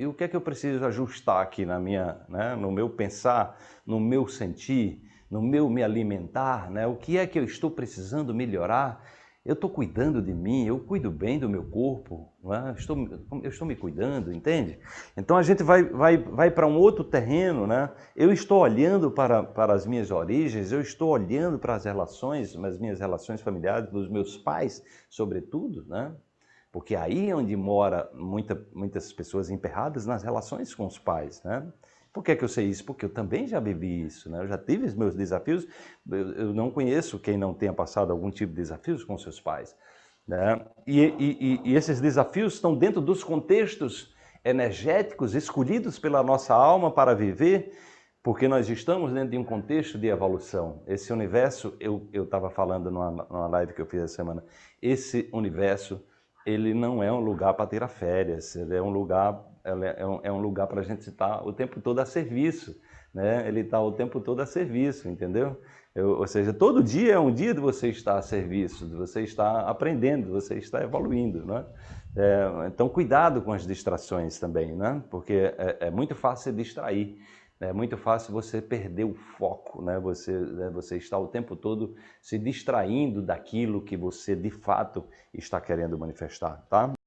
E o que é que eu preciso ajustar aqui na minha, né, no meu pensar, no meu sentir, no meu me alimentar? Né? O que é que eu estou precisando melhorar? Eu estou cuidando de mim, eu cuido bem do meu corpo, é? estou, eu estou me cuidando, entende? Então a gente vai, vai, vai para um outro terreno, né? Eu estou olhando para, para as minhas origens, eu estou olhando para as relações, as minhas relações familiares, dos meus pais, sobretudo, né? Porque aí é onde mora muita, muitas pessoas emperradas nas relações com os pais, né? Por que, que eu sei isso? Porque eu também já vivi isso, né? Eu já tive os meus desafios, eu, eu não conheço quem não tenha passado algum tipo de desafios com seus pais. Né? E, e, e esses desafios estão dentro dos contextos energéticos escolhidos pela nossa alma para viver, porque nós estamos dentro de um contexto de evolução. Esse universo, eu estava falando numa, numa live que eu fiz essa semana, esse universo ele não é um lugar para tirar férias, ele é um lugar, é um, é um lugar para a gente estar o tempo todo a serviço, né? Ele está o tempo todo a serviço, entendeu? Eu, ou seja, todo dia é um dia de você estar a serviço, de você estar aprendendo, de você estar evoluindo, né? É, então, cuidado com as distrações também, né? Porque é, é muito fácil se distrair. É muito fácil você perder o foco, né? Você, né? você está o tempo todo se distraindo daquilo que você de fato está querendo manifestar, tá?